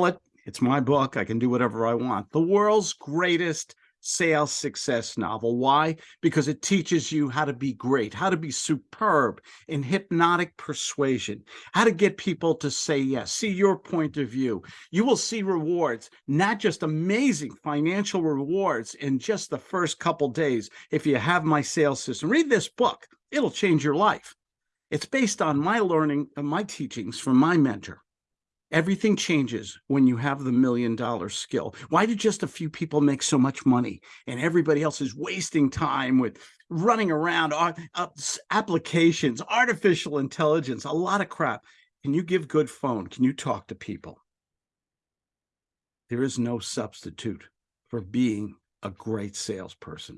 call it, it's my book. I can do whatever I want. The world's greatest sales success novel. Why? Because it teaches you how to be great, how to be superb in hypnotic persuasion, how to get people to say yes, see your point of view. You will see rewards, not just amazing financial rewards in just the first couple days. If you have my sales system, read this book. It'll change your life. It's based on my learning and my teachings from my mentor. Everything changes when you have the million dollar skill. Why do just a few people make so much money and everybody else is wasting time with running around uh, uh, applications, artificial intelligence, a lot of crap. Can you give good phone? Can you talk to people? There is no substitute for being a great salesperson.